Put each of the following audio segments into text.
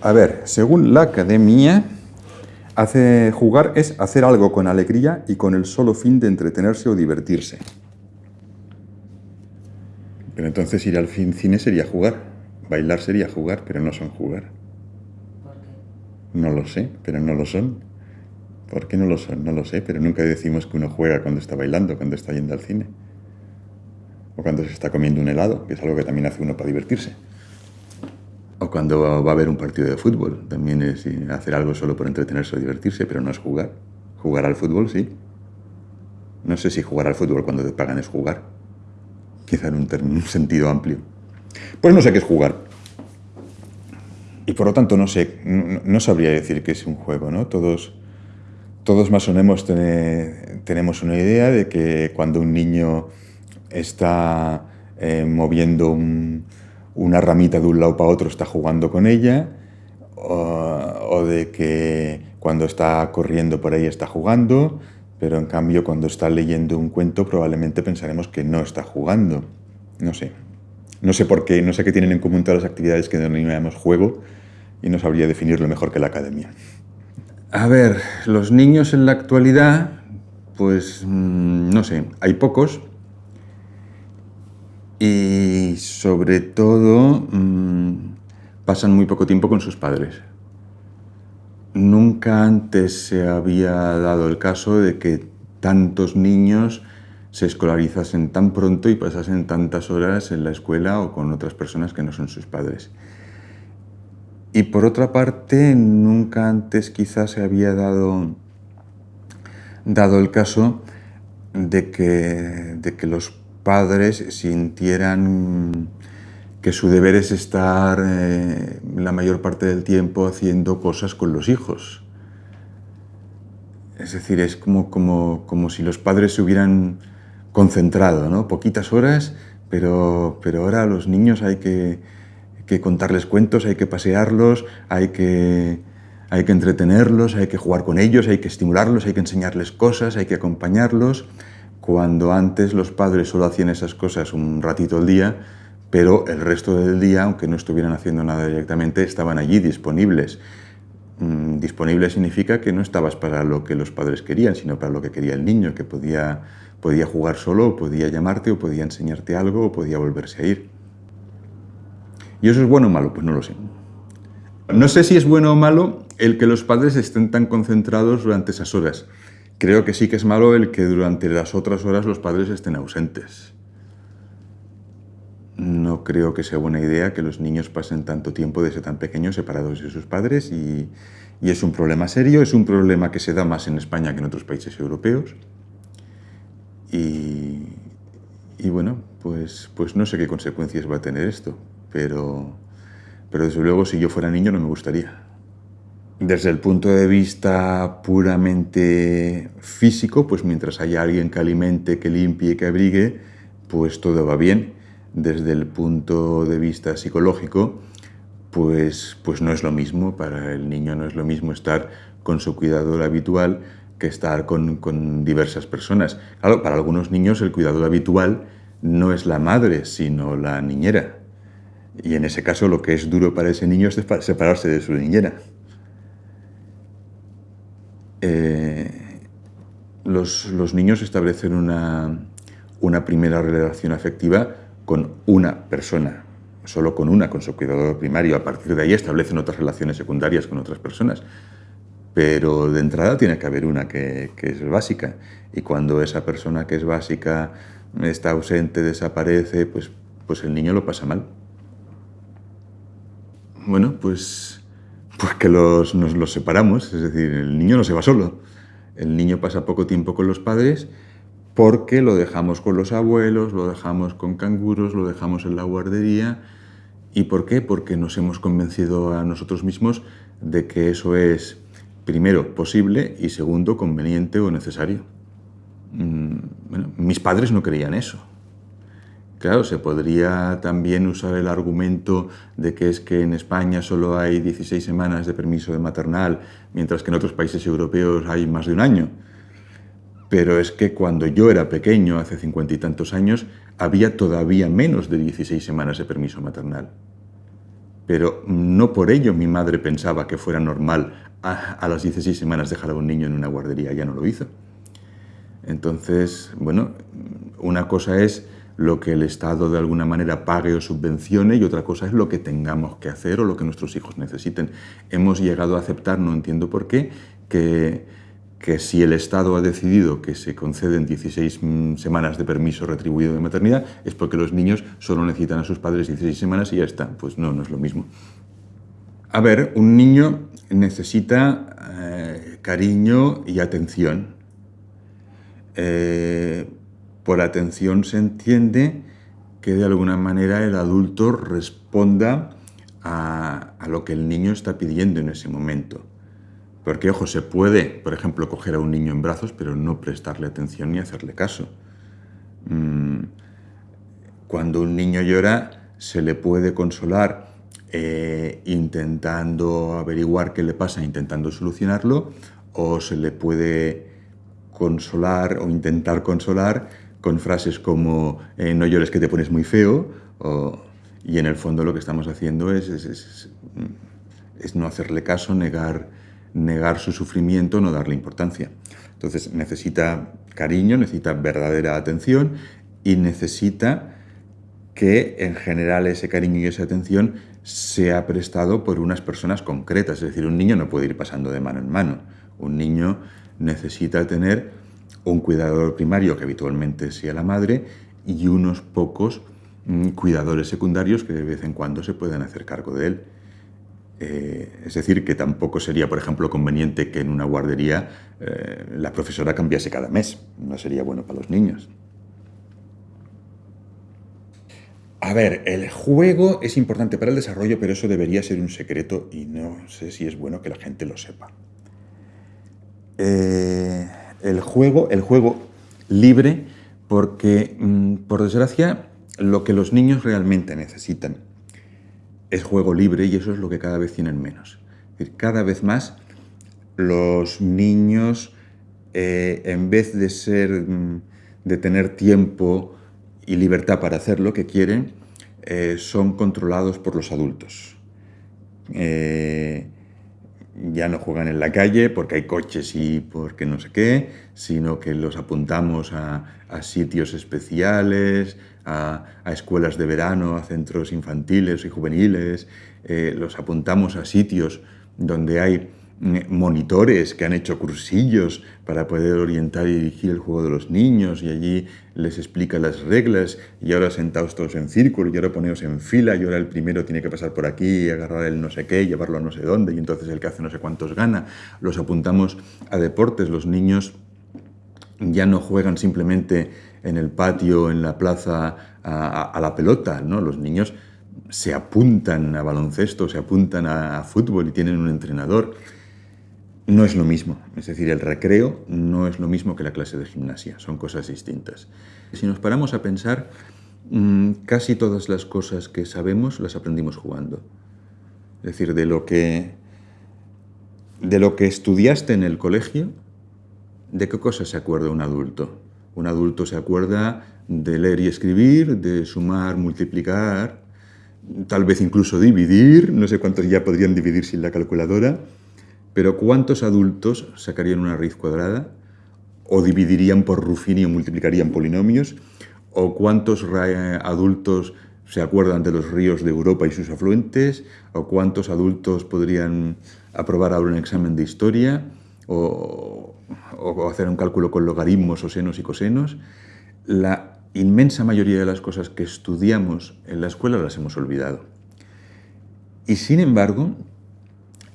A ver, según la academia, hace, jugar es hacer algo con alegría y con el solo fin de entretenerse o divertirse. Pero entonces ir al cine sería jugar. Bailar sería jugar, pero no son jugar. No lo sé, pero no lo son. ¿Por qué no lo son? No lo sé, pero nunca decimos que uno juega cuando está bailando, cuando está yendo al cine. O cuando se está comiendo un helado, que es algo que también hace uno para divertirse. O cuando va a haber un partido de fútbol, también es hacer algo solo por entretenerse o divertirse, pero no es jugar. Jugar al fútbol, sí. No sé si jugar al fútbol cuando te pagan es jugar. Quizá en un, sentido amplio. Pues no sé qué es jugar. Y por lo tanto no sé, no, sabría decir que es un juego, ¿no? Todos, todos más o menos tene- tenemos una idea de que cuando un niño está eh, moviendo un- una ramita de un lado para otro está jugando con ella, o, de que cuando está corriendo por ahí está jugando, pero en cambio cuando está leyendo un cuento probablemente pensaremos que no está jugando. No sé. No sé por qué, no sé qué tienen en común todas las actividades que denominamos juego y no sabría definirlo mejor que la academia. A ver, los niños en la actualidad, pues mm, no sé, hay pocos y sobre todo mm, pasan muy poco tiempo con sus padres. Nunca antes se había dado el caso de que tantos niños se escolarizasen tan pronto y pasasen tantas horas en la escuela o con otras personas que no son sus padres. Y por otra parte, nunca antes quizás se había dado, dado el caso de que, de que los padres sintieran que su deber es estar eh, la mayor parte del tiempo haciendo cosas con los hijos. Es decir, es como, como, como si los padres se hubieran concentrado, ¿no? Poquitas horas, pero, pero ahora a los niños hay que, que contarles cuentos, hay que pasearlos, hay que, hay que entretenerlos, hay que jugar con ellos, hay que estimularlos, hay que enseñarles cosas, hay que acompañarlos. Cuando antes los padres solo hacían esas cosas un ratito al día, pero el resto del día, aunque no estuvieran haciendo nada directamente, estaban allí disponibles. Mm, Disponible significa que no estabas para lo que los padres querían, sino para lo que quería el niño, que podía, podía jugar solo, o podía llamarte, o podía enseñarte algo, o podía volverse a ir. ¿Y eso es bueno o malo? Pues no lo sé. No sé si es bueno o malo el que los padres estén tan concentrados durante esas horas. Creo que sí que es malo el que durante las otras horas los padres estén ausentes. No creo que sea buena idea que los niños pasen tanto tiempo desde tan pequeños separados de sus padres y, es un problema serio, es un problema que se da más en España que en otros países europeos. Y, y bueno, pues, pues no sé qué consecuencias va a tener esto, pero, pero desde luego si yo fuera niño no me gustaría. Desde el punto de vista puramente físico, pues mientras haya alguien que alimente, que limpie, que abrigue, pues todo va bien. Desde el punto de vista psicológico, pues, pues no es lo mismo, para el niño no es lo mismo estar con su cuidador habitual que estar con, con diversas personas. Claro, para algunos niños el cuidador habitual no es la madre, sino la niñera. Y en ese caso lo que es duro para ese niño es separarse de su niñera. Eh, los, los, niños establecen una, una, primera relación afectiva con una persona, solo con una, con su cuidador primario. A partir de ahí establecen otras relaciones secundarias con otras personas. Pero de entrada tiene que haber una que, que es básica. Y cuando esa persona que es básica está ausente, desaparece, pues, pues el niño lo pasa mal. Bueno, pues pues que los, nos los separamos, es decir, el niño no se va solo. El niño pasa poco tiempo con los padres porque lo dejamos con los abuelos, lo dejamos con canguros, lo dejamos en la guardería. ¿Y por qué? Porque nos hemos convencido a nosotros mismos de que eso es, primero, posible y segundo, conveniente o necesario. Bueno, mis padres no creían eso. Claro, se podría también usar el argumento de que es que en España solo hay 16 semanas de permiso de maternal, mientras que en otros países europeos hay más de un año. Pero es que cuando yo era pequeño, hace cincuenta y tantos años, había todavía menos de 16 semanas de permiso maternal. pero no por ello mi madre pensaba que fuera normal a, las 16 semanas dejar a un niño en una guardería, ya no lo hizo. Entonces, bueno, una cosa es lo que el Estado de alguna manera pague o subvencione y otra cosa es lo que tengamos que hacer o lo que nuestros hijos necesiten. Hemos llegado a aceptar, no entiendo por qué, que, que si el Estado ha decidido que se conceden 16 mm, semanas de permiso retribuido de maternidad es porque los niños solo necesitan a sus padres 16 semanas y ya está. Pues no, no es lo mismo. A ver, un niño necesita eh, cariño y atención. Eh, por atención se entiende que de alguna manera el adulto responda a, lo que el niño está pidiendo en ese momento. Porque, ojo, se puede, por ejemplo, coger a un niño en brazos, pero no prestarle atención ni hacerle caso. Mm, cuando un niño llora, se le puede consolar eh, intentando averiguar qué le pasa, intentando solucionarlo, o se le puede consolar o intentar consolar con frases como eh, no llores que te pones muy feo, y en el fondo lo que estamos haciendo es, no hacerle caso, negar, negar su sufrimiento, no darle importancia. Entonces necesita cariño, necesita verdadera atención y necesita que en general ese cariño y esa atención sea prestado por unas personas concretas. Es decir, un niño no puede ir pasando de mano en mano. Un niño necesita tener un cuidador primario, que habitualmente sea la madre, y unos pocos mm, cuidadores secundarios que de vez en cuando se puedan hacer cargo de él. Eh, es decir, que tampoco sería, por ejemplo, conveniente que en una guardería eh, la profesora cambiase cada mes. No sería bueno para los niños. A ver, el juego es importante para el desarrollo, pero eso debería ser un secreto y no sé si es bueno que la gente lo sepa. Eh, el juego, el juego libre, porque, mm, por desgracia, lo que los niños realmente necesitan es juego libre y eso es lo que cada vez tienen menos. cada vez más los niños, eh, en vez de, ser, mm, de tener tiempo y libertad para hacer lo que quieren, eh, son controlados por los adultos. Eh, ya no juegan en la calle porque hay coches y porque no sé qué, sino que los apuntamos a, sitios especiales, a, escuelas de verano, a centros infantiles y juveniles, eh, los apuntamos a sitios donde hay monitores que han hecho cursillos para poder orientar y dirigir el juego de los niños y allí les explica las reglas y ahora sentados todos en círculo y ahora poneos en fila y ahora el primero tiene que pasar por aquí y agarrar el no sé qué, llevarlo a no sé dónde y entonces el que hace no sé cuántos gana. Los apuntamos a deportes, los niños ya no juegan simplemente en el patio, en la plaza, a, la pelota, ¿no? Los niños se apuntan a baloncesto, se apuntan a fútbol y tienen un entrenador no es lo mismo. Es decir, el recreo no es lo mismo que la clase de gimnasia, son cosas distintas. Si nos paramos a pensar, mm, casi todas las cosas que sabemos las aprendimos jugando. Es decir, de lo que, de lo que estudiaste en el colegio, ¿de qué cosas se acuerda un adulto? Un adulto se acuerda de leer y escribir, de sumar, multiplicar, tal vez incluso dividir, no sé cuántos ya podrían dividir sin la calculadora, pero ¿cuántos adultos sacarían una raíz cuadrada? ¿O dividirían por Ruffini o multiplicarían polinomios? ¿O cuántos adultos se acuerdan de los ríos de Europa y sus afluentes? ¿O cuántos adultos podrían aprobar ahora un examen de historia? ¿O, o hacer un cálculo con logaritmos o senos y cosenos? La inmensa mayoría de las cosas que estudiamos en la escuela las hemos olvidado. Y sin embargo,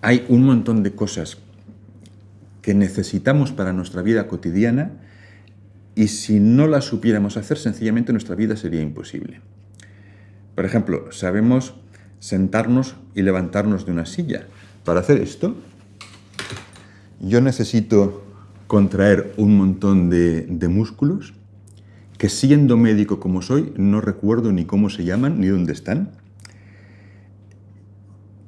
hay un montón de cosas que necesitamos para nuestra vida cotidiana y si no las supiéramos hacer, sencillamente nuestra vida sería imposible. Por ejemplo, sabemos sentarnos y levantarnos de una silla. Para hacer esto, yo necesito contraer un montón de, de músculos que siendo médico como soy, no recuerdo ni cómo se llaman ni dónde están.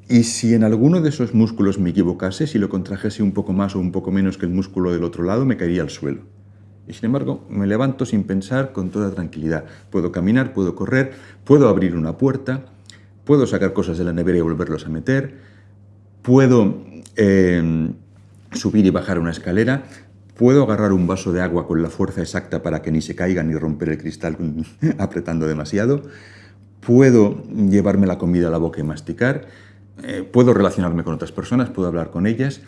Y si en alguno de esos músculos me equivocase, si lo contrajese un poco más o un poco menos que el músculo del otro lado, me caería al suelo. Y sin embargo, me levanto sin pensar, con toda tranquilidad. Puedo caminar, puedo correr, puedo abrir una puerta, puedo sacar cosas de la nevera y volverlos a meter, puedo eh, subir y bajar una escalera, puedo agarrar un vaso de agua con la fuerza exacta para que ni se caiga ni romper el cristal apretando demasiado, puedo llevarme la comida a la boca y masticar, eh, puedo relacionarme con otras personas, puedo hablar con ellas,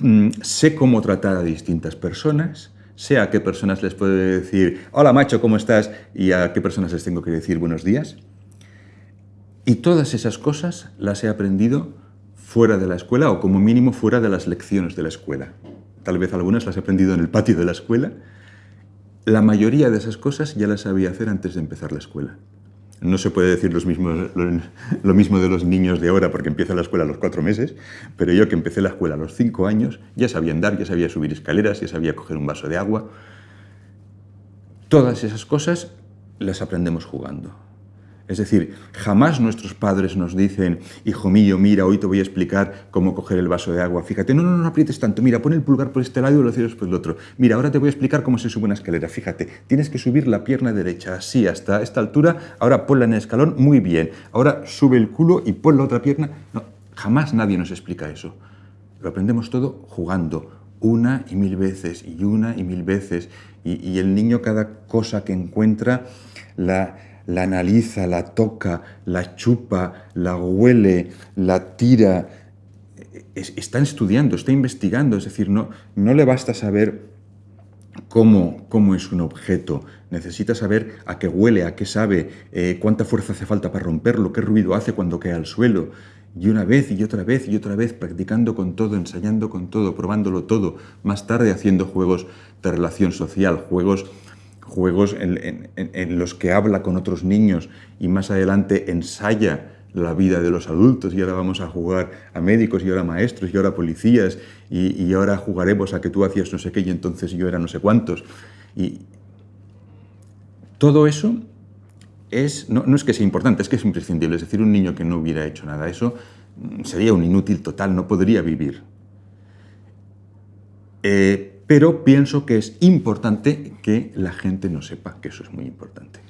mm, sé cómo tratar a distintas personas, sé a qué personas les puedo decir, hola macho, ¿cómo estás? Y a qué personas les tengo que decir buenos días. Y todas esas cosas las he aprendido fuera de la escuela o como mínimo fuera de las lecciones de la escuela. Tal vez algunas las he aprendido en el patio de la escuela. La mayoría de esas cosas ya las sabía hacer antes de empezar la escuela. No se puede decir lo, mismo de los niños de ahora porque empieza la escuela a los cuatro meses, pero yo que empecé la escuela a los cinco años ya sabía andar, ya sabía subir escaleras, ya sabía coger un vaso de agua. Todas esas cosas las aprendemos jugando. Es decir, jamás nuestros padres nos dicen, hijo mío, mira, hoy te voy a explicar cómo coger el vaso de agua. Fíjate, no, no, no aprietes tanto, mira, pon el pulgar por este lado y lo cierras por el otro. Mira, ahora te voy a explicar cómo se sube una escalera. Fíjate, tienes que subir la pierna derecha, así, hasta esta altura, ahora ponla en el escalón, muy bien. Ahora sube el culo y pon la otra pierna. No, jamás nadie nos explica eso. Lo aprendemos todo jugando, una y mil veces, y una y mil veces. Y el niño cada cosa que encuentra la la analiza, la toca, la chupa, la huele, la tira. está estudiando, está investigando, es decir, no, no le basta saber cómo, cómo es un objeto, necesita saber a qué huele, a qué sabe, eh, cuánta fuerza hace falta para romperlo, qué ruido hace cuando cae al suelo. Y una vez y otra vez y otra vez, practicando con todo, ensayando con todo, probándolo todo, más tarde haciendo juegos de relación social, juegos juegos en, los que habla con otros niños y más adelante ensaya la vida de los adultos y ahora vamos a jugar a médicos y ahora maestros y ahora policías y, ahora jugaremos a que tú hacías no sé qué y entonces yo era no sé cuántos. Y todo eso es, no, es que sea importante, es que es imprescindible. Es decir, un niño que no hubiera hecho nada, eso mm, sería un inútil total, no podría vivir. Eh, pero pienso que es importante que la gente no sepa que eso es muy importante.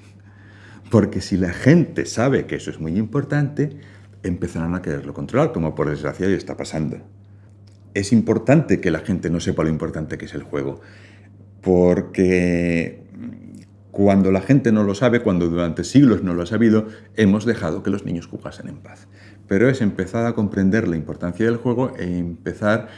Porque si la gente sabe que eso es muy importante, empezarán a quererlo controlar, como por desgracia ya está pasando. Es importante que la gente no sepa lo importante que es el juego, porque cuando la gente no lo sabe, cuando durante siglos no lo ha sabido, hemos dejado que los niños jugasen en paz. Pero es empezar a comprender la importancia del juego e empezar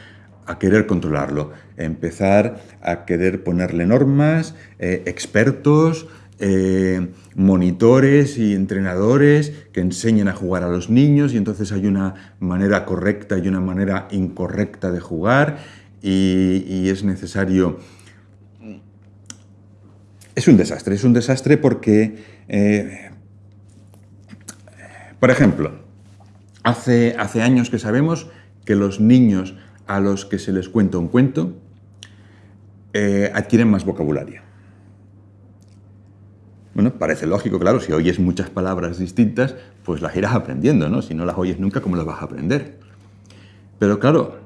a querer controlarlo, empezar a querer ponerle normas, eh, expertos, eh, monitores y entrenadores que enseñen a jugar a los niños y entonces hay una manera correcta y una manera incorrecta de jugar y, es necesario... Es un desastre, es un desastre porque, eh, por ejemplo, hace, hace años que sabemos que los niños a los que se les cuenta un cuento eh, adquieren más vocabulario. Bueno, parece lógico, claro, si oyes muchas palabras distintas, pues las irás aprendiendo, ¿no? Si no las oyes nunca, ¿cómo las vas a aprender? Pero claro,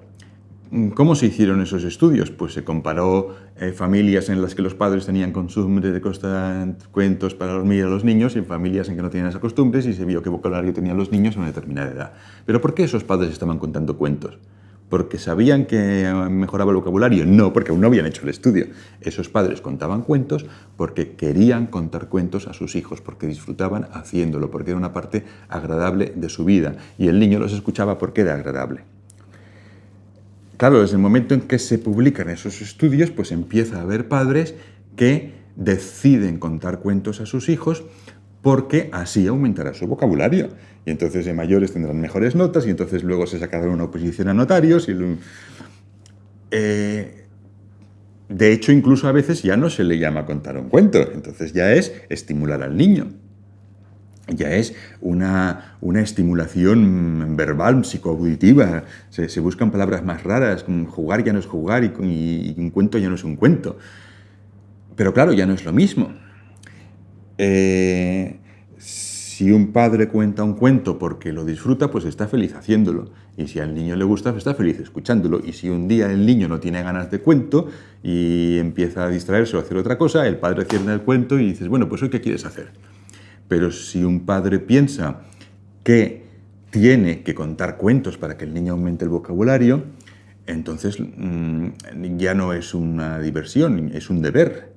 ¿cómo se hicieron esos estudios? Pues se comparó eh, familias en las que los padres tenían costumbre de contar cuentos para dormir a los niños y familias en que no tenían esas costumbres y se vio qué vocabulario tenían los niños a una determinada edad. ¿Pero por qué esos padres estaban contando cuentos? Porque sabían que mejoraba el vocabulario. No, porque aún no habían hecho el estudio. Esos padres contaban cuentos porque querían contar cuentos a sus hijos, porque disfrutaban haciéndolo, porque era una parte agradable de su vida. Y el niño los escuchaba porque era agradable. Claro, desde el momento en que se publican esos estudios, pues empieza a haber padres que deciden contar cuentos a sus hijos porque así aumentará su vocabulario. Y entonces de mayores tendrán mejores notas y entonces luego se sacará una oposición a notarios. Y, eh, de hecho, incluso a veces ya no se le llama contar un cuento, entonces ya es estimular al niño. Ya es una, una estimulación verbal, psicoauditiva. Se, se, buscan palabras más raras, jugar ya no es jugar y, y un cuento ya no es un cuento. Pero claro, ya no es lo mismo. Eh, si un padre cuenta un cuento porque lo disfruta, pues está feliz haciéndolo. Y si al niño le gusta, pues está feliz escuchándolo. Y si un día el niño no tiene ganas de cuento y empieza a distraerse o a hacer otra cosa, el padre cierra el cuento y dices, bueno, pues hoy qué quieres hacer. Pero si un padre piensa que tiene que contar cuentos para que el niño aumente el vocabulario, entonces mm, ya no es una diversión, es un deber.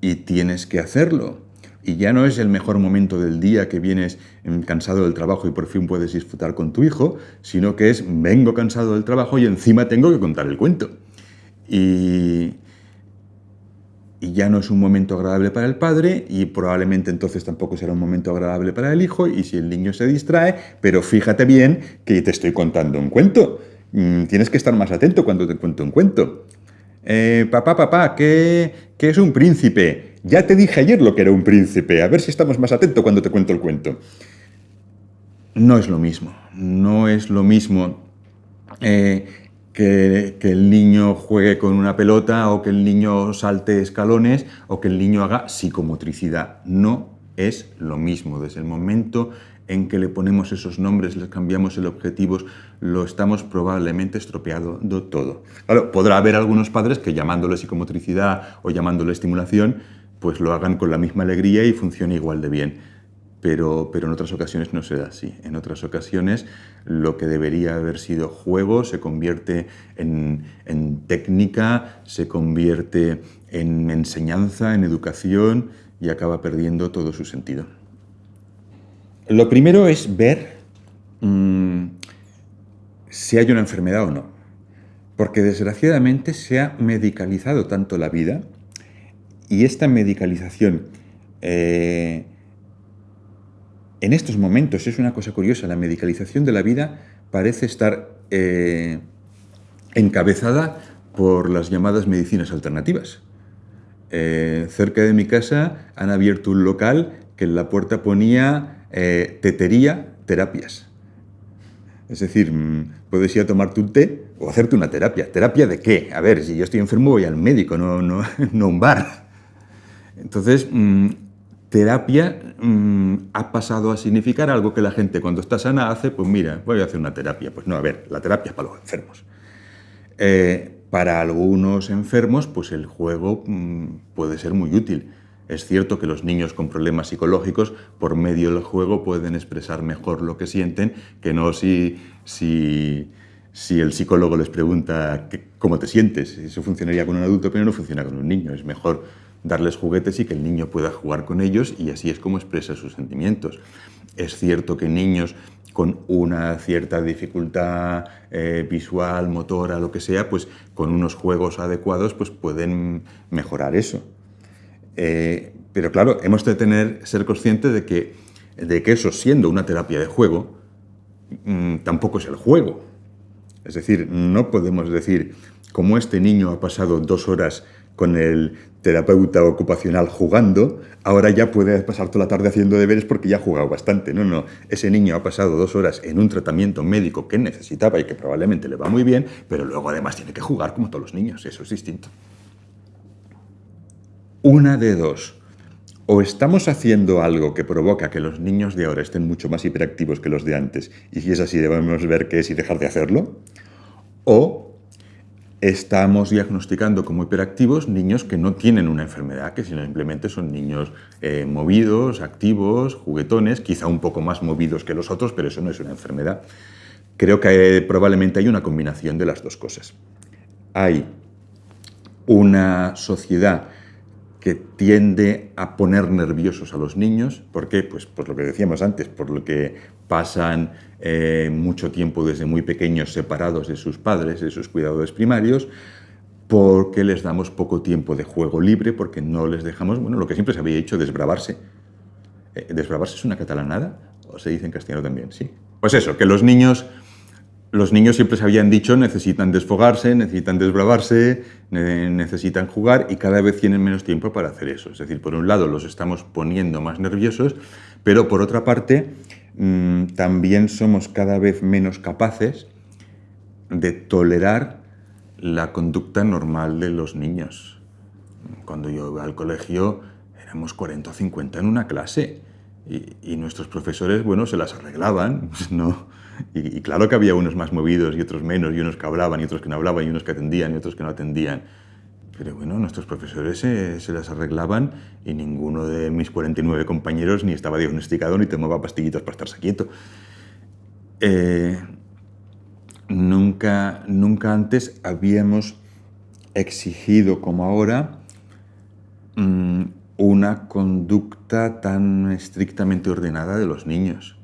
Y tienes que hacerlo. Y ya no es el mejor momento del día que vienes cansado del trabajo y por fin puedes disfrutar con tu hijo, sino que es vengo cansado del trabajo y encima tengo que contar el cuento. Y, y ya no es un momento agradable para el padre y probablemente entonces tampoco será un momento agradable para el hijo y si el niño se distrae, pero fíjate bien que te estoy contando un cuento. Mm, tienes que estar más atento cuando te cuento un cuento. Eh, papá, papá, ¿qué, ¿qué es un príncipe? Ya te dije ayer lo que era un príncipe, a ver si estamos más atentos cuando te cuento el cuento. No es lo mismo, no es lo mismo eh, que, el niño juegue con una pelota o que el niño salte escalones o que el niño haga psicomotricidad. No es lo mismo. Desde el momento en que le ponemos esos nombres, les cambiamos el objetivo, lo estamos probablemente estropeando todo. Claro, podrá haber algunos padres que llamándole psicomotricidad o llamándole estimulación, pues lo hagan con la misma alegría y funcione igual de bien pero, en otras ocasiones no se da así. En otras ocasiones lo que debería haber sido juego se convierte en, técnica, se convierte en enseñanza, en educación y acaba perdiendo todo su sentido. Lo primero es ver mm, si hay una enfermedad o no, porque desgraciadamente se ha medicalizado tanto la vida y esta medicalización eh, en estos momentos, es una cosa curiosa, la medicalización de la vida parece estar eh, encabezada por las llamadas medicinas alternativas. Eh, cerca de mi casa han abierto un local que en la puerta ponía tetería terapias. Es decir, mm, puedes ir a tomarte un té o hacerte una terapia. ¿Terapia de qué? A ver, si yo estoy enfermo voy al médico, no, no, no a un bar. Entonces, mm, terapia mm, ha pasado a significar algo que la gente cuando está sana hace, pues mira, voy a hacer una terapia. Pues no, a ver, la terapia es para los enfermos. Eh, para algunos enfermos, pues el juego mm, puede ser muy útil. Es cierto que los niños con problemas psicológicos, por medio del juego, pueden expresar mejor lo que sienten, que no si, si, si el psicólogo les pregunta cómo te sientes. Eso funcionaría con un adulto, pero no funciona con un niño. Es mejor darles juguetes y que el niño pueda jugar con ellos y así es como expresa sus sentimientos. Es cierto que niños con una cierta dificultad eh, visual, motora, lo que sea, pues con unos juegos adecuados pues pueden mejorar eso. Eh, pero claro, hemos de tener, ser conscientes de que, de que eso, siendo una terapia de juego, mm, tampoco es el juego. Es decir, no podemos decir, como este niño ha pasado dos horas con el terapeuta ocupacional jugando, ahora ya puede pasar toda la tarde haciendo deberes porque ya ha jugado bastante. No, no, ese niño ha pasado dos horas en un tratamiento médico que necesitaba y que probablemente le va muy bien, pero luego además tiene que jugar como todos los niños, eso es distinto. Una de dos. O estamos haciendo algo que provoca que los niños de ahora estén mucho más hiperactivos que los de antes, y si es así debemos ver qué es y dejar de hacerlo, o estamos diagnosticando como hiperactivos niños que no tienen una enfermedad, que simplemente son niños eh, movidos, activos, juguetones, quizá un poco más movidos que los otros, pero eso no es una enfermedad. Creo que probablemente hay una combinación de las dos cosas. Hay una sociedad que tiende a poner nerviosos a los niños. ¿Por qué? Pues por lo que decíamos antes, por lo que pasan eh, mucho tiempo desde muy pequeños separados de sus padres, de sus cuidadores primarios, porque les damos poco tiempo de juego libre, porque no les dejamos, bueno, lo que siempre se había hecho, desbravarse. Eh, ¿Desbravarse es una catalanada? ¿O se dice en castellano también? Sí. Pues eso, que los niños los niños siempre se habían dicho necesitan desfogarse, necesitan desbravarse, necesitan jugar y cada vez tienen menos tiempo para hacer eso. Es decir, por un lado los estamos poniendo más nerviosos, pero por otra parte mm, también somos cada vez menos capaces de tolerar la conducta normal de los niños. Cuando yo iba al colegio éramos 40 o 50 en una clase y, y nuestros profesores, bueno, se las arreglaban, no y, claro que había unos más movidos y otros menos, y unos que hablaban y otros que no hablaban, y unos que atendían y otros que no atendían. Pero bueno, nuestros profesores se, se, las arreglaban y ninguno de mis 49 compañeros ni estaba diagnosticado ni tomaba pastillitas para estarse quieto. Eh, nunca, nunca antes habíamos exigido como ahora mmm, una conducta tan estrictamente ordenada de los niños.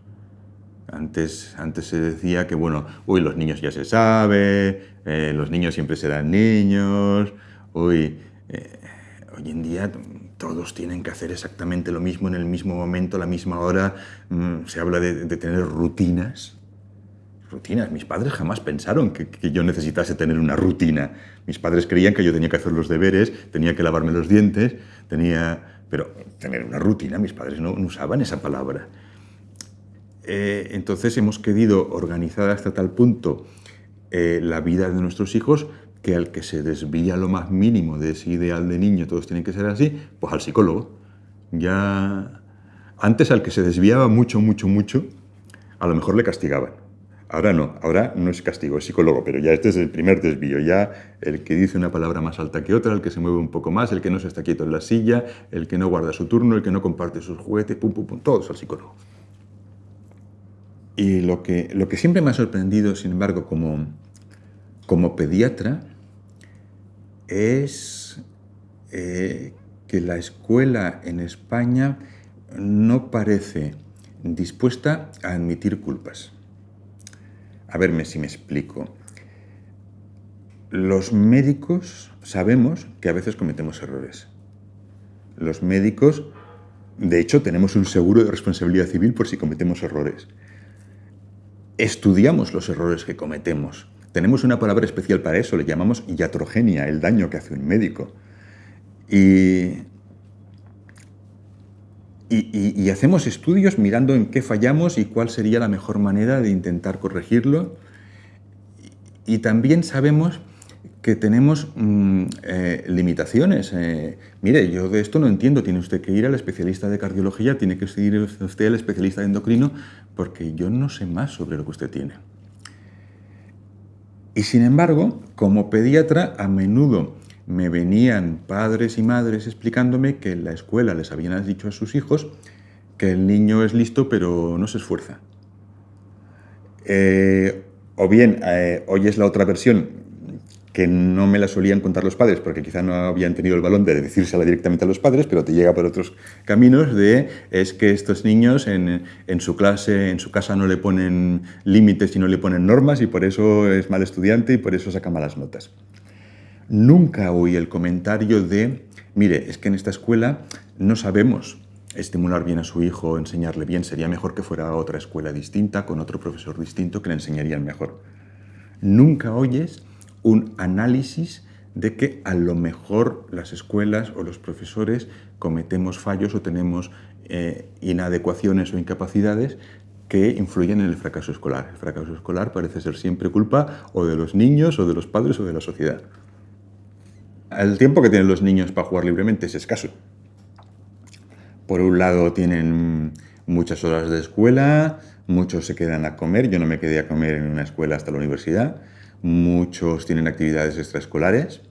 Antes, antes se decía que, bueno, uy, los niños ya se sabe, eh, los niños siempre serán niños, uy, eh, hoy en día todos tienen que hacer exactamente lo mismo en el mismo momento, a la misma hora, mm, se habla de, de, tener rutinas. Rutinas, mis padres jamás pensaron que, que, yo necesitase tener una rutina. Mis padres creían que yo tenía que hacer los deberes, tenía que lavarme los dientes, tenía... Pero tener una rutina, mis padres no, no usaban esa palabra. Eh, entonces hemos querido organizar hasta tal punto eh, la vida de nuestros hijos que al que se desvía lo más mínimo de ese ideal de niño, todos tienen que ser así, pues al psicólogo. Ya antes al que se desviaba mucho, mucho, mucho, a lo mejor le castigaban. Ahora no, ahora no es castigo, es psicólogo, pero ya este es el primer desvío. Ya el que dice una palabra más alta que otra, el que se mueve un poco más, el que no se está quieto en la silla, el que no guarda su turno, el que no comparte sus juguetes, pum, pum, pum, todos al psicólogo. Y lo que, siempre me ha sorprendido, sin embargo, como, como pediatra, es eh, que la escuela en España no parece dispuesta a admitir culpas. A verme si me explico. Los médicos sabemos que a veces cometemos errores. Los médicos, de hecho, tenemos un seguro de responsabilidad civil por si cometemos errores estudiamos los errores que cometemos. Tenemos una palabra especial para eso, le llamamos iatrogenia, el daño que hace un médico. Y, hacemos estudios mirando en qué fallamos y cuál sería la mejor manera de intentar corregirlo. Y también sabemos que tenemos mmm, eh, limitaciones. Eh, mire, yo de esto no entiendo, tiene usted que ir al especialista de cardiología, tiene que ir usted al especialista de endocrino, porque yo no sé más sobre lo que usted tiene. Y sin embargo, como pediatra, a menudo me venían padres y madres explicándome que en la escuela les habían dicho a sus hijos que el niño es listo pero no se esfuerza. Eh, o bien, eh, hoy es la otra versión, que no me la solían contar los padres, porque quizá no habían tenido el balón de decírsela directamente a los padres, pero te llega por otros caminos de es que estos niños en, en su clase, en su casa no le ponen límites y no le ponen normas y por eso es mal estudiante y por eso saca malas notas. Nunca oí el comentario de, mire, es que en esta escuela no sabemos estimular bien a su hijo, enseñarle bien, sería mejor que fuera a otra escuela distinta, con otro profesor distinto que le enseñarían mejor. Nunca oyes un análisis de que a lo mejor las escuelas o los profesores cometemos fallos o tenemos eh, inadecuaciones o incapacidades que influyen en el fracaso escolar. El fracaso escolar parece ser siempre culpa o de los niños o de los padres o de la sociedad. El tiempo que tienen los niños para jugar libremente es escaso. Por un lado tienen muchas horas de escuela, muchos se quedan a comer, yo no me quedé a comer en una escuela hasta la universidad, muchos tienen actividades extraescolares,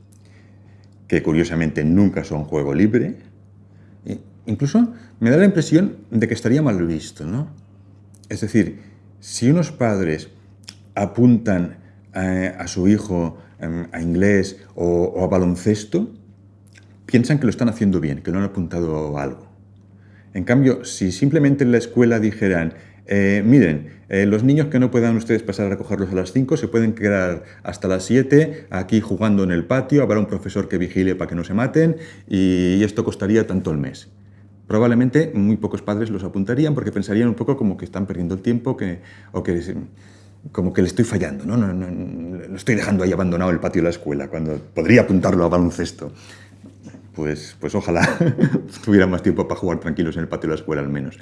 que curiosamente nunca son juego libre. E incluso me da la impresión de que estaría mal visto, ¿no? Es decir, si unos padres apuntan a, a su hijo em, a inglés o, o, a baloncesto, piensan que lo están haciendo bien, que no han apuntado a algo. En cambio, si simplemente en la escuela dijeran, eh, miren, eh, los niños que no puedan ustedes pasar a recogerlos a las 5 se pueden quedar hasta las 7 aquí jugando en el patio, habrá un profesor que vigile para que no se maten y esto costaría tanto al mes. Probablemente muy pocos padres los apuntarían porque pensarían un poco como que están perdiendo el tiempo que, o que como que le estoy fallando, ¿no? No, no, lo estoy dejando ahí abandonado el patio de la escuela cuando podría apuntarlo a baloncesto. Pues, pues ojalá tuviera más tiempo para jugar tranquilos en el patio de la escuela al menos.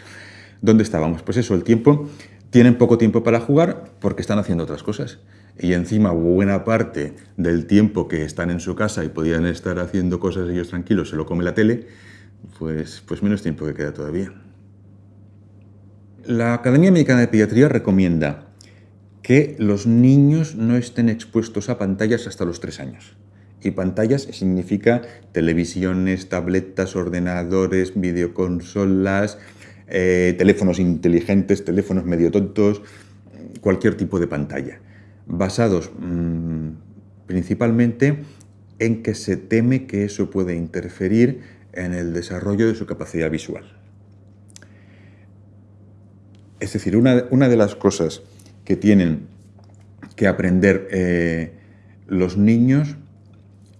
¿Dónde estábamos? Pues eso, el tiempo, tienen poco tiempo para jugar porque están haciendo otras cosas. Y encima buena parte del tiempo que están en su casa y podían estar haciendo cosas ellos tranquilos, se lo come la tele, pues, pues menos tiempo que queda todavía. La Academia Americana de Pediatría recomienda que los niños no estén expuestos a pantallas hasta los tres años. Y pantallas significa televisiones, tabletas, ordenadores, videoconsolas, eh, teléfonos inteligentes, teléfonos medio tontos, cualquier tipo de pantalla, basados mm, principalmente en que se teme que eso puede interferir en el desarrollo de su capacidad visual. Es decir, una, de las cosas que tienen que aprender eh, los niños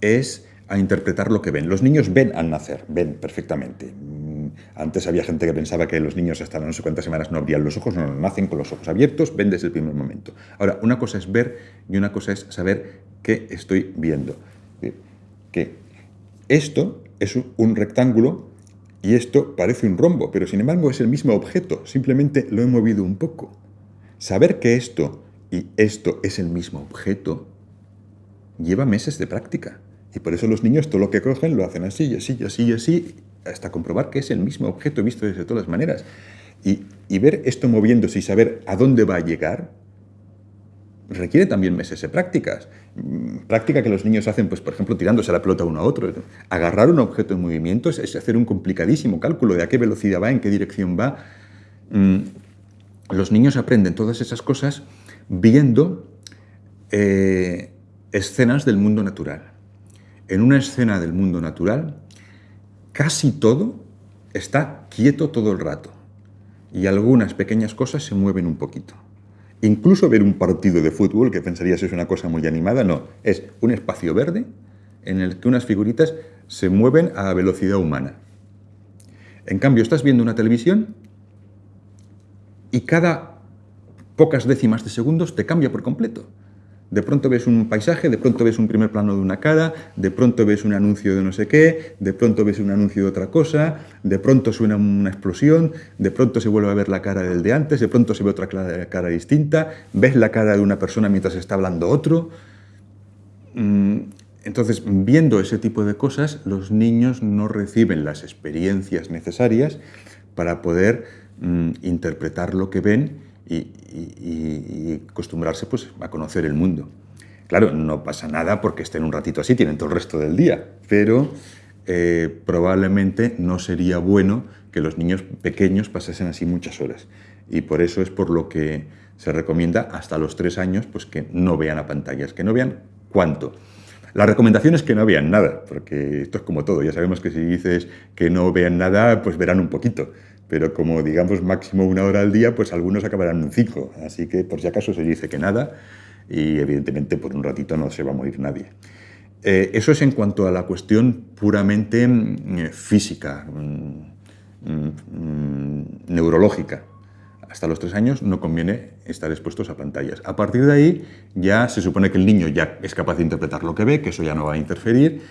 es a interpretar lo que ven. Los niños ven al nacer, ven perfectamente. Antes había gente que pensaba que los niños hasta no sé cuántas semanas no abrían los ojos, no, nacen con los ojos abiertos, ven desde el primer momento. Ahora, una cosa es ver y una cosa es saber qué estoy viendo. Que esto es un rectángulo y esto parece un rombo, pero sin embargo es el mismo objeto, simplemente lo he movido un poco. Saber que esto y esto es el mismo objeto lleva meses de práctica. Y por eso los niños todo lo que cogen lo hacen así, así, y así, y así, hasta comprobar que es el mismo objeto visto desde todas las maneras. Y, ver esto moviéndose y saber a dónde va a llegar requiere también meses de prácticas. Mm, práctica que los niños hacen, pues, por ejemplo, tirándose la pelota uno a otro. Agarrar un objeto en movimiento es, hacer un complicadísimo cálculo de a qué velocidad va, en qué dirección va. Mm, los niños aprenden todas esas cosas viendo eh, escenas del mundo natural. En una escena del mundo natural, casi todo está quieto todo el rato y algunas pequeñas cosas se mueven un poquito. Incluso ver un partido de fútbol, que pensarías es una cosa muy animada, no, es un espacio verde en el que unas figuritas se mueven a velocidad humana. En cambio, estás viendo una televisión y cada pocas décimas de segundos te cambia por completo. De pronto ves un paisaje, de pronto ves un primer plano de una cara, de pronto ves un anuncio de no sé qué, de pronto ves un anuncio de otra cosa, de pronto suena una explosión, de pronto se vuelve a ver la cara del de antes, de pronto se ve otra cara distinta, ves la cara de una persona mientras está hablando otro. Mm, entonces, viendo ese tipo de cosas, los niños no reciben las experiencias necesarias para poder mm, interpretar lo que ven y, acostumbrarse pues, a conocer el mundo. Claro, no pasa nada porque estén un ratito así, tienen todo el resto del día, pero eh, probablemente no sería bueno que los niños pequeños pasasen así muchas horas. Y por eso es por lo que se recomienda hasta los tres años pues, que no vean a pantallas, que no vean cuánto. La recomendación es que no vean nada, porque esto es como todo. Ya sabemos que si dices que no vean nada, pues verán un poquito pero como digamos máximo una hora al día, pues algunos acabarán en cinco. Así que por si acaso se dice que nada y evidentemente por un ratito no se va a morir nadie. Eh, eso es en cuanto a la cuestión puramente mm, física, mm, mm, neurológica. Hasta los tres años no conviene estar expuestos a pantallas. A partir de ahí ya se supone que el niño ya es capaz de interpretar lo que ve, que eso ya no va a interferir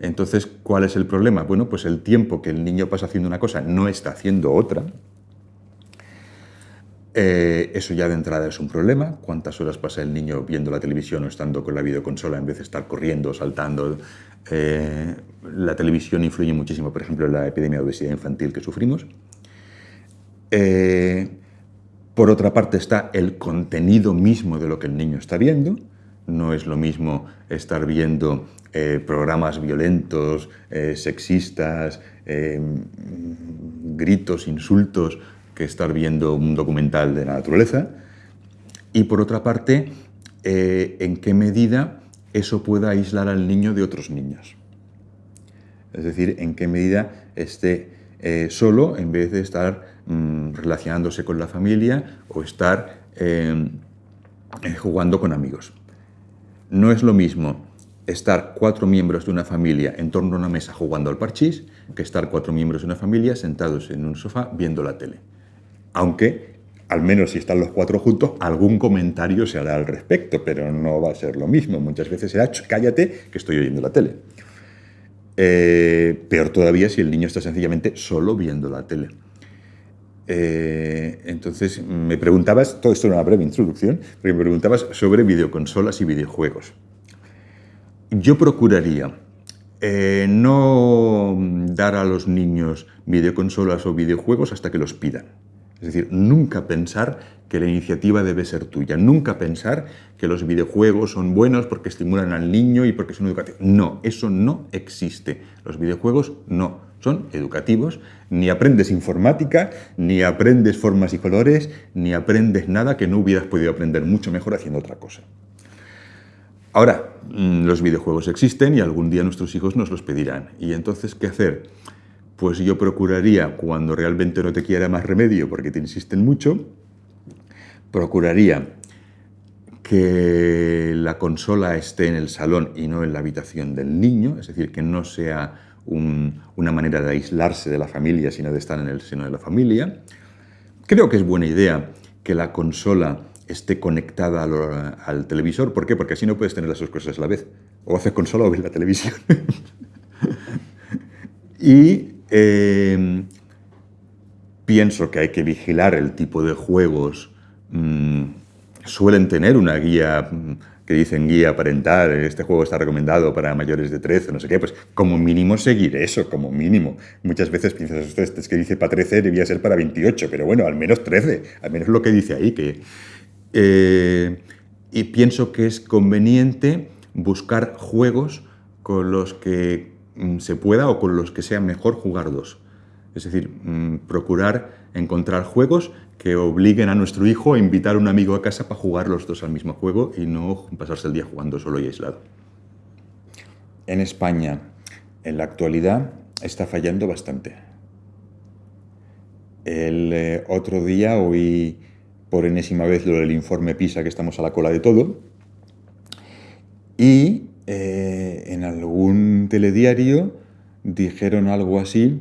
entonces, ¿cuál es el problema? Bueno, pues el tiempo que el niño pasa haciendo una cosa no está haciendo otra. Eh, eso ya de entrada es un problema. ¿Cuántas horas pasa el niño viendo la televisión o estando con la videoconsola en vez de estar corriendo, saltando? Eh, la televisión influye muchísimo, por ejemplo, en la epidemia de obesidad infantil que sufrimos. Eh, por otra parte está el contenido mismo de lo que el niño está viendo. No es lo mismo estar viendo eh, programas violentos, eh, sexistas, eh, gritos, insultos, que estar viendo un documental de la naturaleza. Y por otra parte, en qué medida eso pueda aislar al niño de otros niños. Es decir, en qué medida esté solo en vez de estar mm, relacionándose con la familia o estar jugando con amigos. No es lo mismo estar cuatro miembros de una familia en torno a una mesa jugando al parchís que estar cuatro miembros de una familia sentados en un sofá viendo la tele. Aunque, al menos si están los cuatro juntos, algún comentario se hará al respecto, pero no va a ser lo mismo. Muchas veces será, cállate, que estoy oyendo la tele. Eh, peor todavía si el niño está sencillamente solo viendo la tele. Eh, entonces, me preguntabas, todo esto era una breve introducción, pero me preguntabas sobre videoconsolas y videojuegos. Yo procuraría eh, no dar a los niños videoconsolas o videojuegos hasta que los pidan. Es decir, nunca pensar que la iniciativa debe ser tuya. Nunca pensar que los videojuegos son buenos porque estimulan al niño y porque son educativos. No, eso no existe. Los videojuegos no son educativos. Ni aprendes informática, ni aprendes formas y colores, ni aprendes nada que no hubieras podido aprender mucho mejor haciendo otra cosa. Ahora, mm, los videojuegos existen y algún día nuestros hijos nos los pedirán. ¿Y entonces qué hacer? Pues yo procuraría, cuando realmente no te quiera más remedio porque te insisten mucho, procuraría que la consola esté en el salón y no en la habitación del niño, es decir, que no sea una manera de aislarse de la familia, sino de estar en el seno de la familia. Creo que es buena idea que la consola esté conectada al, televisor. ¿Por qué? Porque así no puedes tener las dos cosas a la vez. O haces consola o ves la televisión. y eh, pienso que hay que vigilar el tipo de juegos Mm, suelen tener una guía mm, que dicen guía parental, este juego está recomendado para mayores de 13, no sé qué, pues como mínimo seguir eso, como mínimo. Muchas veces piensas, usted es que dice para 13 debía ser para 28, pero bueno, al menos 13, al menos lo que dice ahí. Que, eh, y pienso que es conveniente buscar juegos con los que mm, se pueda o con los que sea mejor jugar dos. Es decir, procurar encontrar juegos que obliguen a nuestro hijo a invitar a un amigo a casa para jugar los dos al mismo juego y no pasarse el día jugando solo y aislado. En España, en la actualidad, está fallando bastante. El eh, otro día oí por enésima vez lo del informe PISA, que estamos a la cola de todo, y eh, en algún telediario dijeron algo así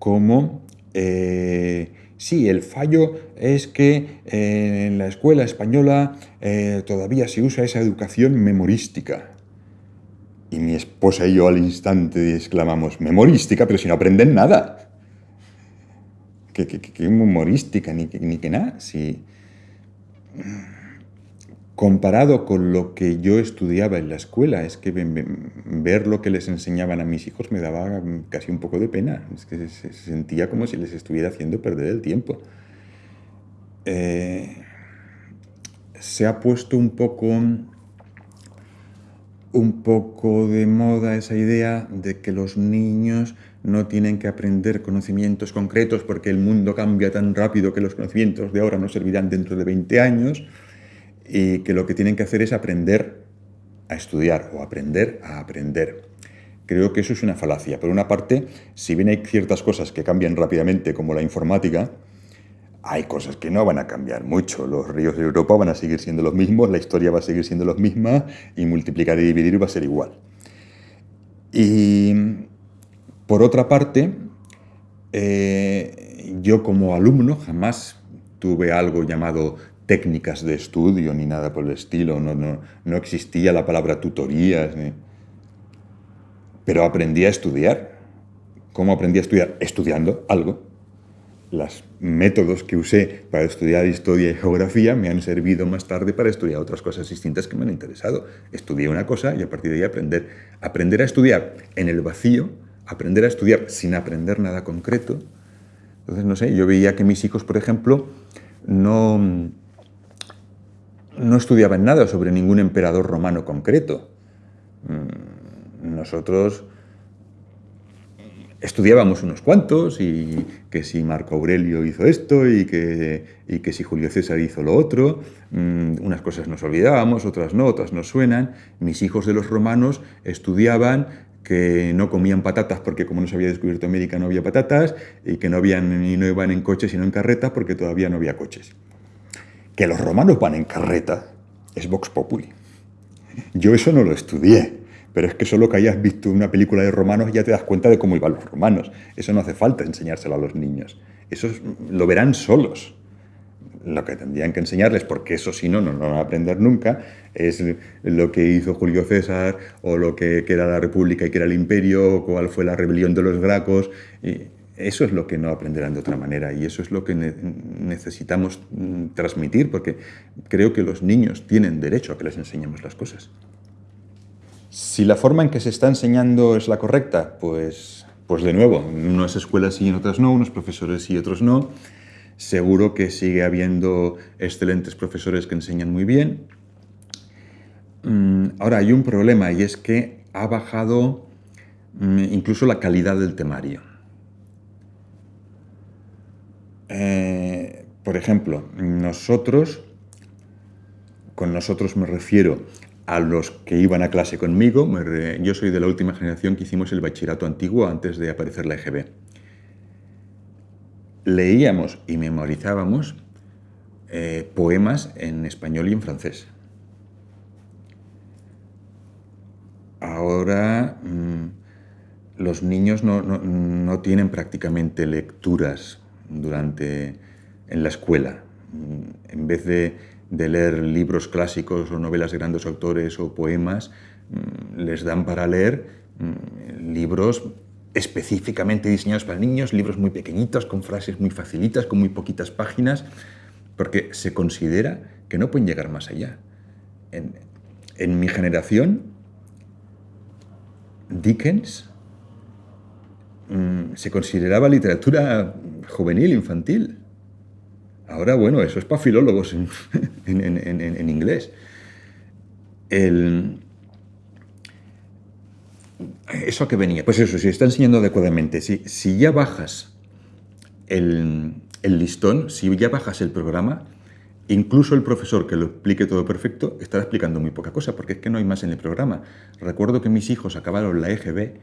como eh, Sí, el fallo es que eh, en la escuela española eh, todavía se usa esa educación memorística. Y mi esposa y yo al instante exclamamos, memorística, pero si no aprenden nada. ¿Qué, memorística? Ni, ni que nada. Si comparado con lo que yo estudiaba en la escuela, es que ver lo que les enseñaban a mis hijos me daba casi un poco de pena. Es que se sentía como si les estuviera haciendo perder el tiempo. Eh, se ha puesto un poco, un poco de moda esa idea de que los niños no tienen que aprender conocimientos concretos porque el mundo cambia tan rápido que los conocimientos de ahora no servirán dentro de 20 años y que lo que tienen que hacer es aprender a estudiar o aprender a aprender. Creo que eso es una falacia. Por una parte, si bien hay ciertas cosas que cambian rápidamente, como la informática, hay cosas que no van a cambiar mucho. Los ríos de Europa van a seguir siendo los mismos, la historia va a seguir siendo la misma y multiplicar y dividir va a ser igual. Y por otra parte, eh, yo como alumno jamás tuve algo llamado técnicas de estudio ni nada por el estilo, no, no, no existía la palabra tutorías, pero aprendí a estudiar. ¿Cómo aprendí a estudiar? Estudiando algo. Los métodos que usé para estudiar historia y geografía me han servido más tarde para estudiar otras cosas distintas que me han interesado. Estudié una cosa y a partir de ahí aprender. Aprender a estudiar en el vacío, aprender a estudiar sin aprender nada concreto. Entonces, no sé, yo veía que mis hijos, por ejemplo, no no estudiaban nada sobre ningún emperador romano concreto. Mm, nosotros estudiábamos unos cuantos y que si Marco Aurelio hizo esto y que, que si Julio César hizo lo otro, mm, unas cosas nos olvidábamos, otras no, otras nos suenan. Mis hijos de los romanos estudiaban que no comían patatas porque como no se había descubierto América no había patatas y que no, habían, y no iban en coches sino en carretas porque todavía no había coches. Que los romanos van en carreta es Vox Populi. Yo eso no lo estudié, pero es que solo que hayas visto una película de romanos ya te das cuenta de cómo iban los romanos. Eso no hace falta enseñárselo a los niños. Eso lo verán solos. Lo que tendrían que enseñarles, porque eso si no, no lo van a aprender nunca, es lo que hizo Julio César, o lo que, era la República y que era el Imperio, o cuál fue la rebelión de los Gracos. Eso es lo que no aprenderán de otra manera y eso es lo que necesitamos mm, transmitir porque creo que los niños tienen derecho a que les enseñemos las cosas. Si la forma en que se está enseñando es la correcta, pues, pues de nuevo, en unas escuelas sí y otras no, unos profesores y otros no. seguro que sigue habiendo excelentes profesores que enseñan muy bien. Mm, ahora, hay un problema y es que ha bajado mm, incluso la calidad del temario. Eh, por ejemplo, nosotros, con nosotros me refiero a los que iban a clase conmigo, yo soy de la última generación que hicimos el bachillerato antiguo antes de aparecer la EGB. Leíamos y memorizábamos eh, poemas en español y en francés. Ahora mm, los niños no, tienen prácticamente lecturas durante, en la escuela. Mm, en vez de leer libros clásicos o novelas de grandes autores o poemas, mm, les dan para leer mm, libros específicamente diseñados para niños, libros muy pequeñitos, con frases muy facilitas, con muy poquitas páginas, porque se considera que no pueden llegar más allá. En, mi generación, Dickens se consideraba literatura juvenil, infantil. Ahora, bueno, eso es para filólogos en, inglés. ¿Eso a qué venía? Pues eso, si está enseñando adecuadamente, si, si ya bajas el, listón, si ya bajas el programa, incluso el profesor que lo explique todo perfecto estará explicando muy poca cosa, porque es que no hay más en el programa. Recuerdo que mis hijos acabaron la EGB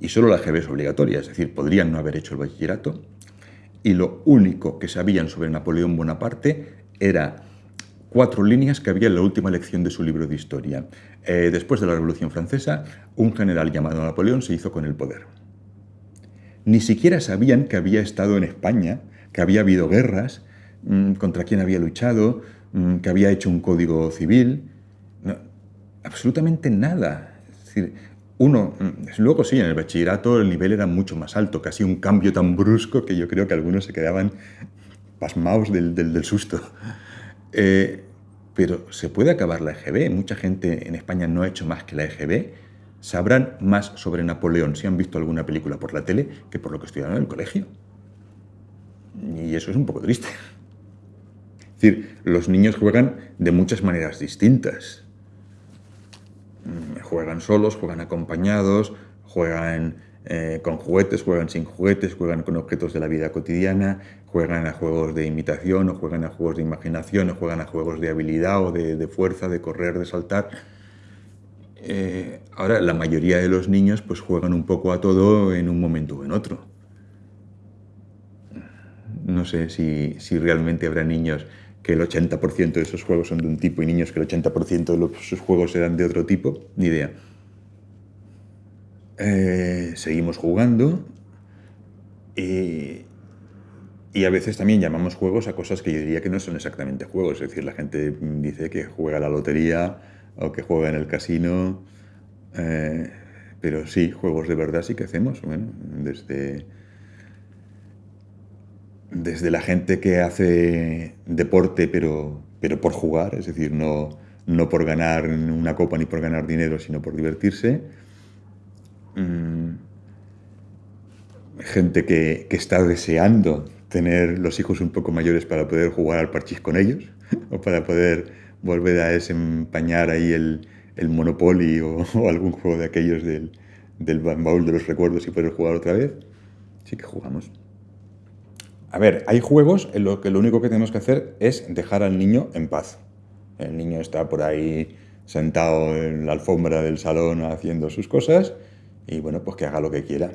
y solo la EGB es obligatoria, es decir, podrían no haber hecho el bachillerato, y lo único que sabían sobre Napoleón Bonaparte era cuatro líneas que había en la última lección de su libro de historia. Eh, después de la Revolución Francesa, un general llamado Napoleón se hizo con el poder. Ni siquiera sabían que había estado en España, que había habido guerras, mm, contra quién había luchado, mm, que había hecho un código civil. absolutamente nada. Es decir, uno, mm, luego sí, en el bachillerato el nivel era mucho más alto, casi un cambio tan brusco que yo creo que algunos se quedaban pasmados del, susto. Eh, pero se puede acabar la EGB, mucha gente en España no ha hecho más que la EGB, sabrán más sobre Napoleón si han visto alguna película por la tele que por lo que estudiaron en el colegio. Y eso es un poco triste. Es decir, los niños juegan de muchas maneras distintas. Mm, juegan solos, juegan acompañados, juegan eh, con juguetes, juegan sin juguetes, juegan con objetos de la vida cotidiana, juegan a juegos de imitación o juegan a juegos de imaginación o juegan a juegos de habilidad o de, fuerza, de correr, de saltar. Eh, ahora, la mayoría de los niños pues juegan un poco a todo en un momento o en otro. No sé si, si realmente habrá niños que el 80% de esos juegos son de un tipo y niños que el 80% de los, sus juegos eran de otro tipo, ni idea. Eh, seguimos jugando y, y, a veces también llamamos juegos a cosas que yo diría que no son exactamente juegos. Es decir, la gente dice que juega a la lotería o que juega en el casino, eh, pero sí, juegos de verdad sí que hacemos. Bueno, desde desde la gente que hace deporte pero, pero por jugar, es decir, no, no por ganar una copa ni por ganar dinero, sino por divertirse. Mm, gente que, que, está deseando tener los hijos un poco mayores para poder jugar al parchís con ellos o para poder volver a desempañar ahí el, el Monopoly o, algún juego de aquellos del, del baúl de los recuerdos y poder jugar otra vez. Sí que jugamos. A ver, hay juegos en los que lo único que tenemos que hacer es dejar al niño en paz. El niño está por ahí sentado en la alfombra del salón haciendo sus cosas y bueno, pues que haga lo que quiera.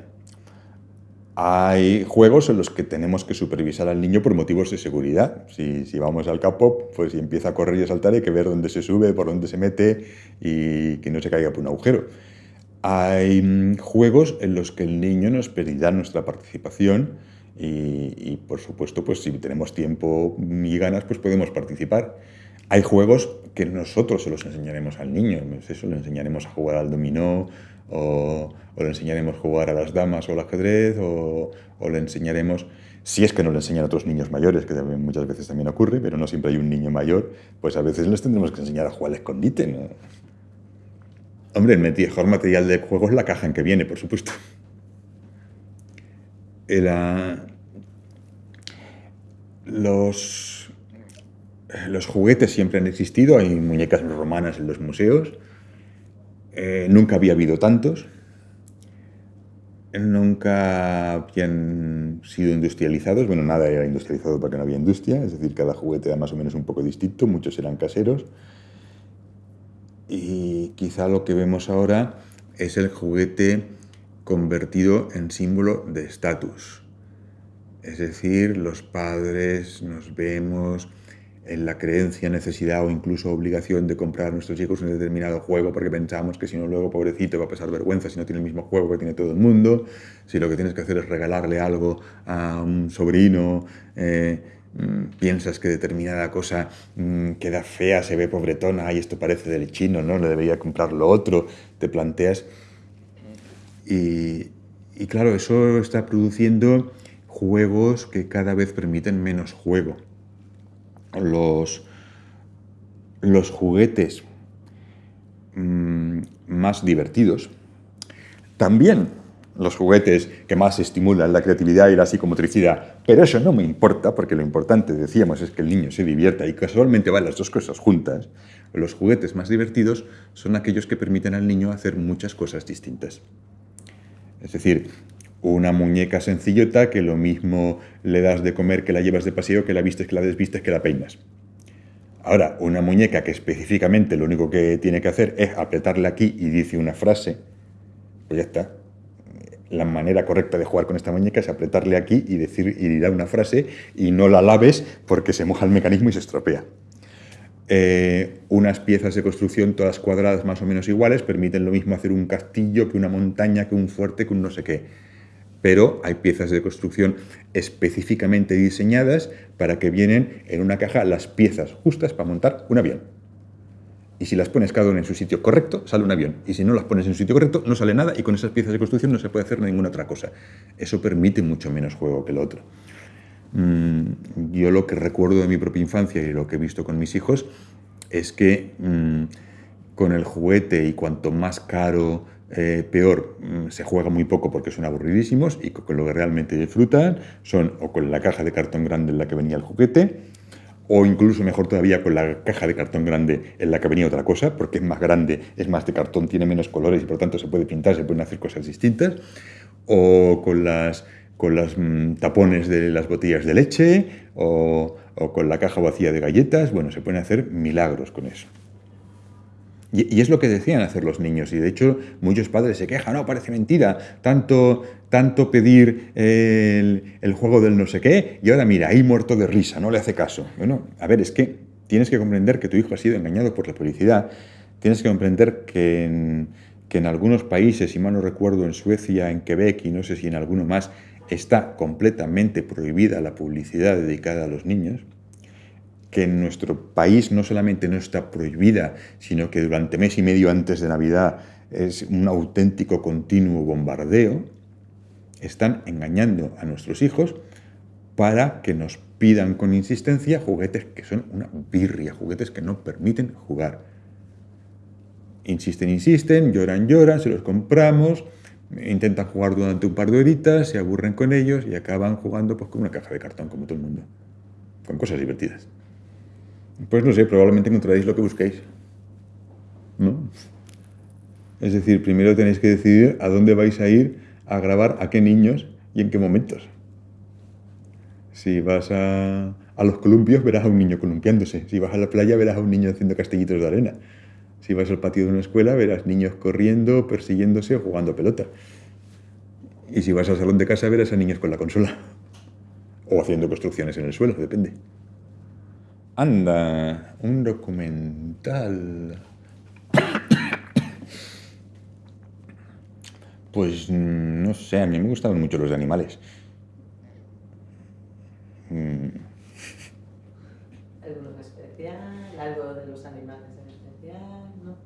Hay juegos en los que tenemos que supervisar al niño por motivos de seguridad. Si, vamos al capo, pues si empieza a correr y a saltar hay que ver dónde se sube, por dónde se mete y que no se caiga por un agujero. Hay mm, juegos en los que el niño nos pedirá nuestra participación y, por supuesto, pues si tenemos tiempo y ganas, pues podemos participar. Hay juegos que nosotros se los enseñaremos al niño, eso, le enseñaremos a jugar al dominó, o, le enseñaremos a jugar a las damas o al ajedrez, o, le enseñaremos, si es que no le enseñan a otros niños mayores, que muchas veces también ocurre, pero no siempre hay un niño mayor, pues a veces les tendremos que enseñar a jugar al escondite. Hombre, el mejor material de juego es la caja en que viene, por supuesto. Los, los juguetes siempre han existido, hay muñecas romanas en los museos, eh, nunca había habido tantos, nunca habían sido industrializados, bueno, nada era industrializado porque no había industria, es decir, cada juguete era más o menos un poco distinto, muchos eran caseros, y quizá lo que vemos ahora es el juguete convertido en símbolo de estatus. Es decir, los padres nos vemos en la creencia, necesidad o incluso obligación de comprar a nuestros hijos un determinado juego porque pensamos que si no luego pobrecito va a pasar vergüenza si no tiene el mismo juego que tiene todo el mundo, si lo que tienes que hacer es regalarle algo a un sobrino, eh, mm, piensas que determinada cosa mm, queda fea, se ve pobretona, y esto parece del chino, ¿no? Le debería comprar lo otro, te planteas... Y, claro, eso está produciendo juegos que cada vez permiten menos juego los, los juguetes mm, más divertidos, también los juguetes que más estimulan la creatividad y la psicomotricidad. Pero eso no me importa, porque lo importante, decíamos, es que el niño se divierta y casualmente van las dos cosas juntas. Los juguetes más divertidos son aquellos que permiten al niño hacer muchas cosas distintas. Es decir, una muñeca sencillota que lo mismo le das de comer que la llevas de paseo, que la vistes, que la desvistes, que la peinas. Ahora, una muñeca que específicamente lo único que tiene que hacer es apretarle aquí y dice una frase, pues ya está. La manera correcta de jugar con esta muñeca es apretarle aquí y decir y dirá una frase y no la laves porque se moja el mecanismo y se estropea. Eh, unas piezas de construcción todas cuadradas más o menos iguales permiten lo mismo hacer un castillo que una montaña, que un fuerte, que un no sé qué pero hay piezas de construcción específicamente diseñadas para que vienen en una caja las piezas justas para montar un avión. Y si las pones cada una en su sitio correcto, sale un avión. Y si no las pones en su sitio correcto, no sale nada y con esas piezas de construcción no se puede hacer ninguna otra cosa. Eso permite mucho menos juego que lo otro. Mm, yo lo que recuerdo de mi propia infancia y lo que he visto con mis hijos es que mm, con el juguete y cuanto más caro, eh, peor, mm, se juega muy poco porque son aburridísimos y con lo que realmente disfrutan son o con la caja de cartón grande en la que venía el juguete, o incluso mejor todavía con la caja de cartón grande en la que venía otra cosa, porque es más grande, es más de cartón, tiene menos colores y por tanto se puede pintar, se pueden hacer cosas distintas, o con las, con las mm, tapones de las botellas de leche, o, o con la caja vacía de galletas, bueno, se pueden hacer milagros con eso. Y, es lo que decían hacer los niños, y de hecho muchos padres se quejan, no, parece mentira, tanto, tanto pedir el, el, juego del no sé qué, y ahora mira, ahí muerto de risa, no le hace caso. Bueno, a ver, es que tienes que comprender que tu hijo ha sido engañado por la publicidad, tienes que comprender que en, que en algunos países, si mal no recuerdo, en Suecia, en Quebec y no sé si en alguno más, está completamente prohibida la publicidad dedicada a los niños, que en nuestro país no solamente no está prohibida, sino que durante mes y medio antes de Navidad es un auténtico continuo bombardeo, están engañando a nuestros hijos para que nos pidan con insistencia juguetes que son una birria, juguetes que no permiten jugar. Insisten, insisten, lloran, lloran, se los compramos, intentan jugar durante un par de horitas, se aburren con ellos y acaban jugando pues, con una caja de cartón como todo el mundo, con cosas divertidas. Pues no sé, probablemente encontraréis lo que busquéis. ¿No? Es decir, primero tenéis que decidir a dónde vais a ir a grabar, a qué niños y en qué momentos. Si vas a, a los columpios, verás a un niño columpiándose. Si vas a la playa, verás a un niño haciendo castellitos de arena. Si vas al patio de una escuela, verás niños corriendo, persiguiéndose o jugando pelota. Y si vas al salón de casa, verás a niños con la consola. O haciendo construcciones en el suelo, depende. Anda, un documental. Pues no sé, a mí me gustaban mucho los animales. Mm. ¿Alguno especial? ¿Algo de los animales en especial? ¿No?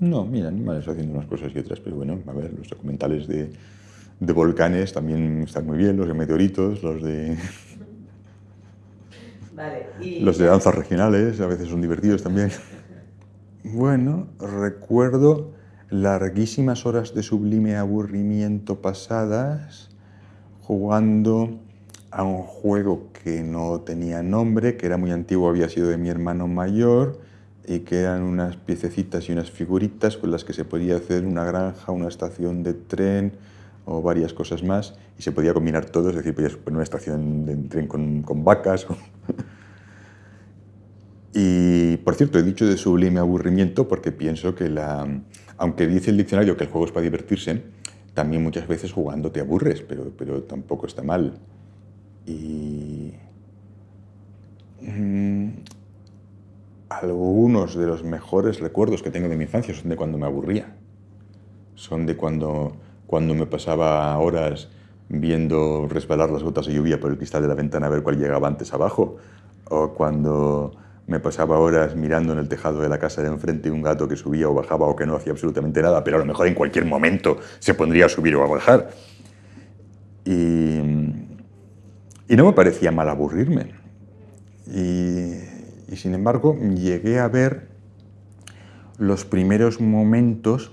No, mira, animales haciendo unas cosas y otras, pero bueno, a ver, los documentales de, de volcanes también están muy bien, los de meteoritos, los de... Los de danzas regionales a veces son divertidos también. Bueno, recuerdo larguísimas horas de sublime aburrimiento pasadas jugando a un juego que no tenía nombre, que era muy antiguo, había sido de mi hermano mayor y que eran unas piececitas y unas figuritas con las que se podía hacer una granja, una estación de tren o varias cosas más y se podía combinar todo, es decir, podías poner una estación de tren con, con vacas. y, por cierto, he dicho de sublime aburrimiento porque pienso que la... Aunque dice el diccionario que el juego es para divertirse, también muchas veces jugando te aburres, pero, pero tampoco está mal. Y... Mm, algunos de los mejores recuerdos que tengo de mi infancia son de cuando me aburría. Son de cuando, cuando me pasaba horas viendo resbalar las gotas de lluvia por el cristal de la ventana a ver cuál llegaba antes abajo, o cuando me pasaba horas mirando en el tejado de la casa de enfrente un gato que subía o bajaba o que no hacía absolutamente nada, pero a lo mejor en cualquier momento se pondría a subir o a bajar. Y, y no me parecía mal aburrirme. Y y sin embargo llegué a ver los primeros momentos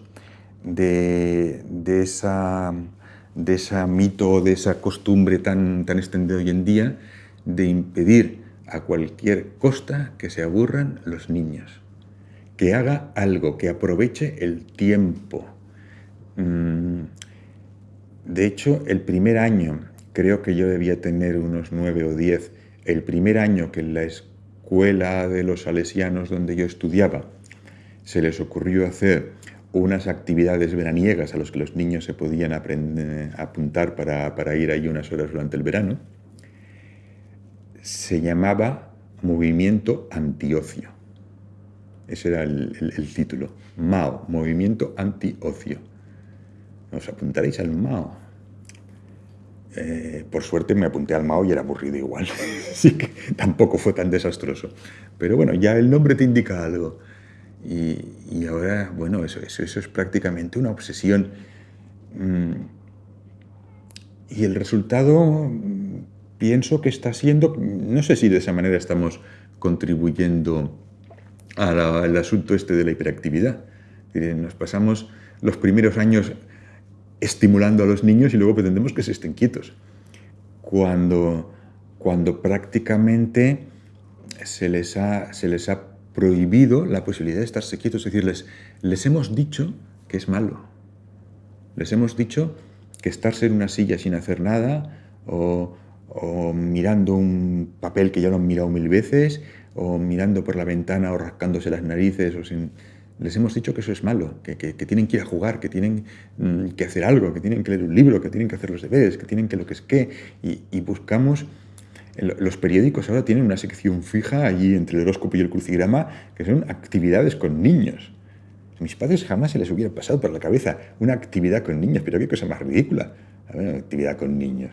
de, esa, de esa mito, de esa costumbre tan, tan extendida hoy en día de impedir a cualquier costa que se aburran los niños, que haga algo, que aproveche el tiempo. Mm, de hecho, el primer año, creo que yo debía tener unos nueve o diez, el primer año que en la escuela de los salesianos donde yo estudiaba se les ocurrió hacer unas actividades veraniegas a las que los niños se podían apuntar para, ir ahí unas horas durante el verano, se llamaba Movimiento Antiocio. Ese era el, el título. MAO, Movimiento Antiocio. ¿Os apuntaréis al MAO? Eh, por suerte me apunté al Mao y era aburrido igual, así que tampoco fue tan desastroso. Pero bueno, ya el nombre te indica algo. Y, ahora, bueno, eso, eso, eso, es prácticamente una obsesión. Mm, y el resultado mm, pienso que está siendo, no sé si de esa manera estamos contribuyendo al asunto este de la hiperactividad. Nos pasamos los primeros años estimulando a los niños y luego pretendemos que se estén quietos. Cuando, cuando prácticamente se les, ha, se les ha prohibido la posibilidad de estarse quietos, es decir, les, hemos dicho que es malo. Les hemos dicho que estarse en una silla sin hacer nada o, o mirando un papel que ya lo han mirado mil veces o mirando por la ventana o rascándose las narices o sin les hemos dicho que eso es malo, que, tienen que ir a jugar, que tienen mm, que hacer algo, que tienen que leer un libro, que tienen que hacer los deberes, que tienen que lo que es qué, y, buscamos... Los periódicos ahora tienen una sección fija allí entre el horóscopo y el crucigrama que son actividades con niños. A mis padres jamás se les hubiera pasado por la cabeza una actividad con niños, pero qué cosa más ridícula, una actividad con niños.